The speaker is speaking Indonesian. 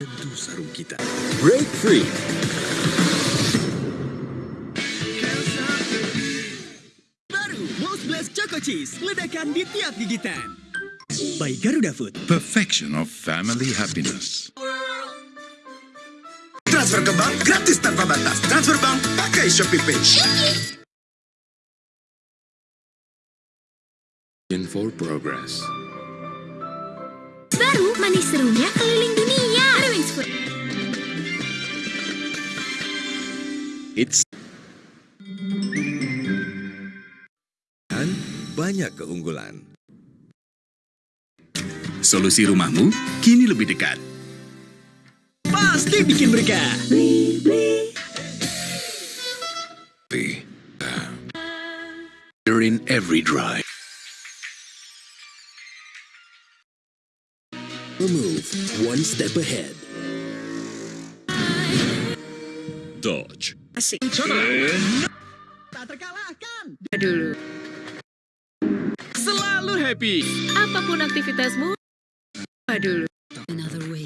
Tentu sarung kita. Break free. Baru Most Blessed Choco Cheese, ledakan di tiap gigitan. By Garuda Food. Perfection of family happiness. Transfer ke bank gratis tanpa batas. Transfer bank pakai Shopee Pay. In for progress. Baru manis serunya It's dan banyak keunggulan. Solusi rumahmu kini lebih dekat. Pasti bikin berkah. You're in every drive. Move one step ahead. Dodge. Asik. Tak terkalahkan. dulu. Selalu happy. Apa pun aktivitasmu, dulu. Ya.